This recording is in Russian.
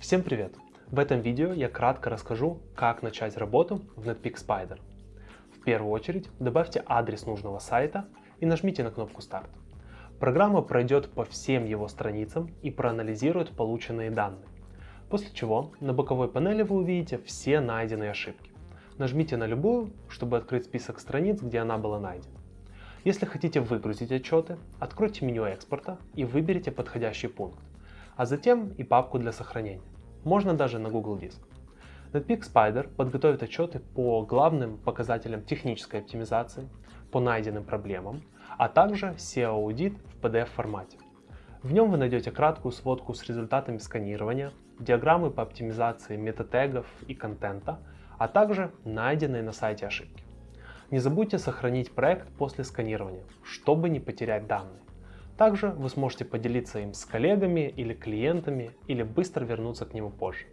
Всем привет! В этом видео я кратко расскажу, как начать работу в Netpeak Spider. В первую очередь добавьте адрес нужного сайта и нажмите на кнопку «Старт». Программа пройдет по всем его страницам и проанализирует полученные данные. После чего на боковой панели вы увидите все найденные ошибки. Нажмите на любую, чтобы открыть список страниц, где она была найдена. Если хотите выгрузить отчеты, откройте меню экспорта и выберите подходящий пункт, а затем и папку для сохранения. Можно даже на Google Диск. Netpeak Spider подготовит отчеты по главным показателям технической оптимизации, по найденным проблемам, а также SEO-аудит в PDF-формате. В нем вы найдете краткую сводку с результатами сканирования, диаграммы по оптимизации метатегов и контента, а также найденные на сайте ошибки. Не забудьте сохранить проект после сканирования, чтобы не потерять данные. Также вы сможете поделиться им с коллегами или клиентами или быстро вернуться к нему позже.